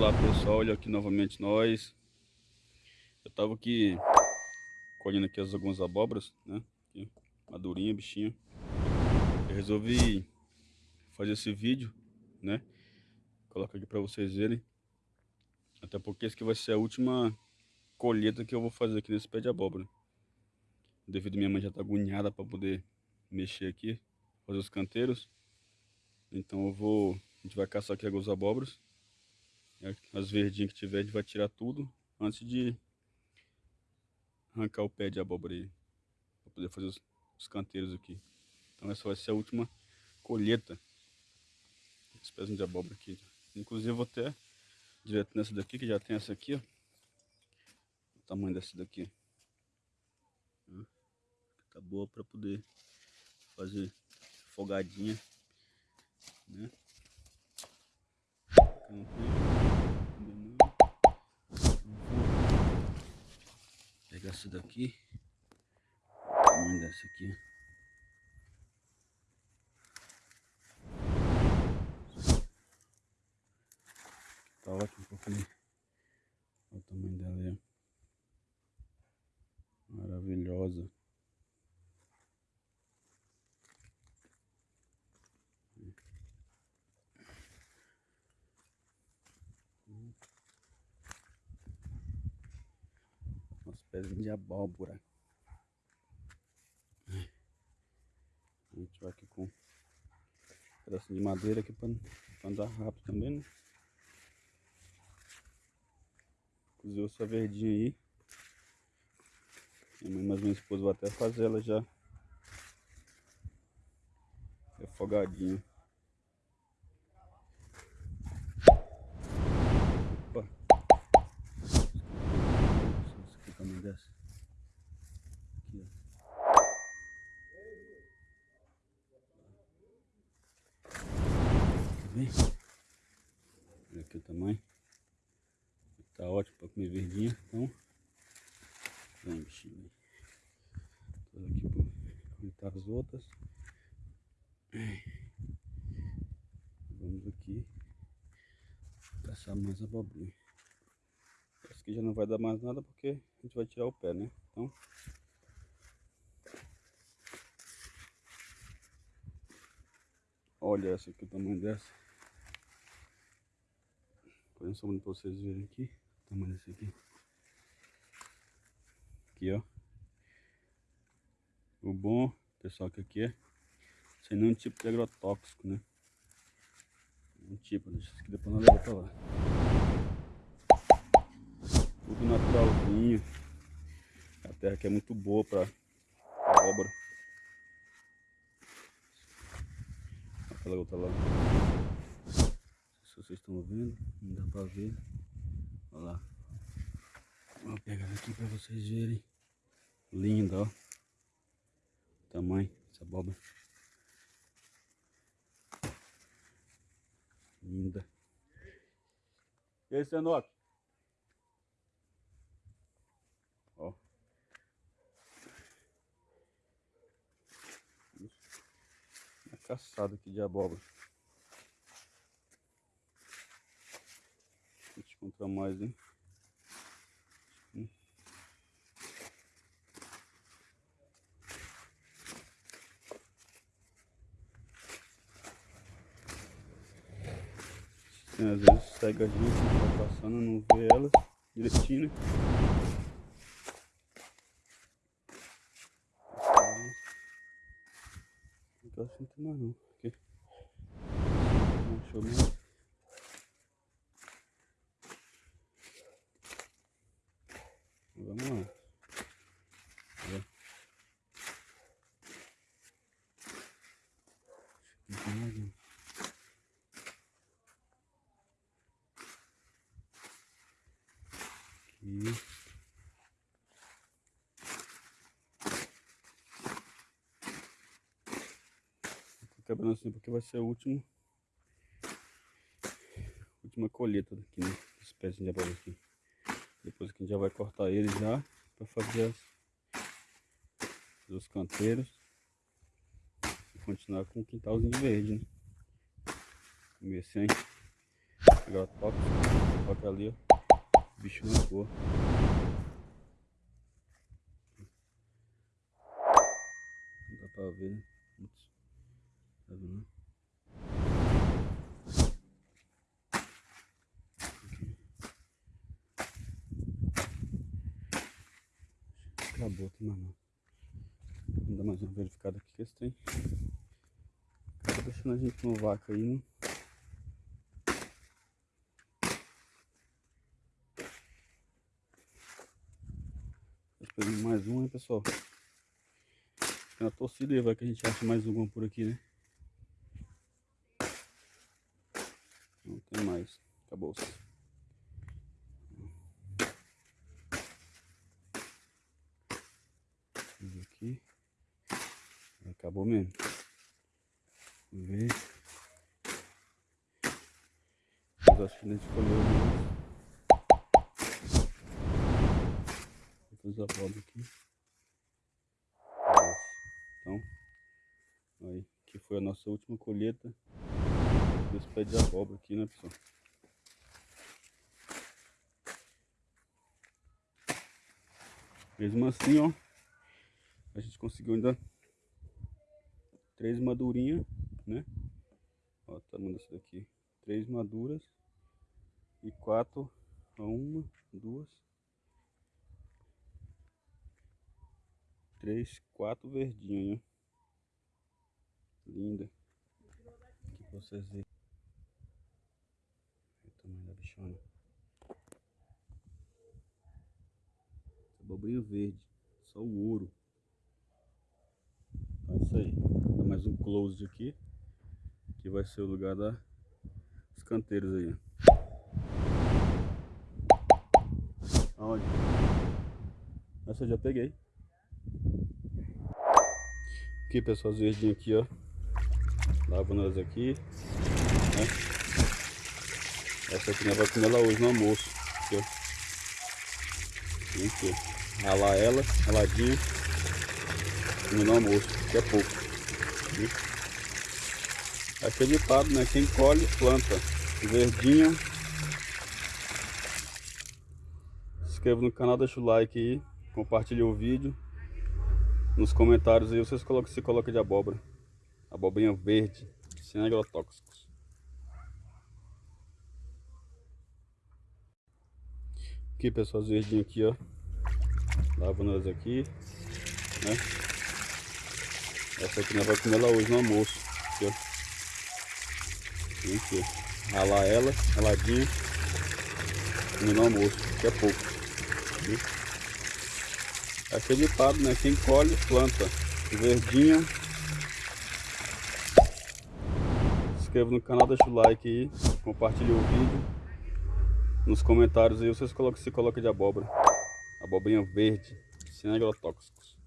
Olá pessoal, olha aqui novamente nós. Eu tava aqui colhendo aqui as, algumas abóboras, né? Aqui, madurinha, bichinha. Eu resolvi fazer esse vídeo, né? Colocar aqui para vocês verem. Até porque esse aqui vai ser a última colheita que eu vou fazer aqui nesse pé de abóbora. Devido minha mãe já tá agoniada para poder mexer aqui, fazer os canteiros. Então eu vou, a gente vai caçar aqui algumas abóboras. As verdinhas que tiver, a gente vai tirar tudo antes de arrancar o pé de abóbora aí. Para poder fazer os, os, canteiros aqui. Então essa vai ser a última colheita. Esse pezinho de abóbora aqui. Inclusive vou até direto nessa daqui, que já tem essa aqui, ó. O tamanho dessa daqui. Tá boa para poder fazer folgadinha, né? pegar essa daqui, tamanho dessa aqui. Tá ótimo, porque olha o tamanho dela aí. Maravilhosa. Pezinho de abóbora. A gente vai aqui com um pedacinho de madeira aqui para andar rápido também, né? Cozinhou essa verdinha aí. Minha mãe, mas minha esposa vai até fazer ela já afogadinha. dessa. Aqui, ó. Vendo? Olha aqui o tamanho. Tá ótimo para comer verdinha. Então, vem bichinho. Aqui para as outras. Vamos aqui caçar mais abobrinha. Esse aqui já não vai dar mais nada porque a gente vai tirar o pé, né? Então... Olha essa aqui, o tamanho dessa. Põe só para vocês verem aqui. O tamanho desse aqui. Aqui, ó. O bom, pessoal, que aqui é sem nenhum tipo de agrotóxico, né? Um tipo, deixa isso aqui depois nós levamos pra lá tudo naturalzinho. A terra aqui é muito boa para abóbora. Aquela outra lá. Vocês estão vendo, não dá para ver. Olha lá. Vou pegar aqui para vocês verem. Linda, ó. Tamanho dessa abóbora. Linda. E aí, Senoque? caçada aqui de abóbora. A gente encontra mais, hein? às vezes segue a gente, tá passando, não vê elas direitinho, né? tô sentindo mais não. Aqui. Não achou mais. Vamos lá. Aqui. Quebrando assim porque vai ser a última última colheita aqui, né? Espécie de abóbora aqui. Depois que a gente já vai cortar ele já para fazer as, os canteiros e continuar com o quintalzinho verde, né? Comer sem agrotóxico. Só que ali, ó, o bicho não voa. Não dá pra ver, né? Putz. Vendo? Acabou, mais não. Vamos dar mais uma verificada aqui que esse tem. Tá deixando a gente no vácuo aí, né? Mais um, hein, pessoal? Na torcida aí, vai que a gente acha mais alguma por aqui, né? Não tem mais. Acabou. -se. Aqui. Acabou mesmo. Vamos ver. Mas acho que a gente colheu outras abóbora aqui. Então, aí, que foi a nossa última colheita desse pé de abóbora aqui, né, pessoal? Mesmo assim, ó, a gente conseguiu ainda três madurinhas, né? Ó, o tamanho dessa daqui. Três maduras e quatro, uma, duas, três, quatro verdinhos, Linda. Aqui pra vocês verem. O tamanho da bichona. Abobrinha verde. Só o ouro. Então é isso aí. Dar mais um close aqui. Que vai ser o lugar da, dos canteiros aí. Aonde? Essa eu já peguei. Aqui, pessoal, as verdinhas aqui, ó. Lavando elas aqui. Né? Essa aqui nós vamos comer ela hoje no almoço. Aqui, ó. Aqui. Ralar ela, raladinha. Comer no almoço, que é pouco. Aqui. Aquele ditado, né? Quem colhe, planta. Verdinha. Se inscreva no canal, deixa o like aí. Compartilha o vídeo. Nos comentários aí vocês colocam se coloca de abóbora. Abobrinha verde, sem agrotóxicos. Aqui pessoal, as verdinhas aqui, ó. Lavando elas aqui, né? Essa aqui nós vamos comer ela hoje no almoço. Aqui, ó. Aqui, ó. Ralar ela, raladinha. Comer no almoço, que é pouco. Aqui. Aquele ditado, né? Quem colhe, planta. Verdinha. Se inscreva no canal, deixa o like aí. Compartilhe o vídeo. Nos comentários aí vocês colocam se coloca de abóbora. Abobrinha verde, sem agrotóxicos.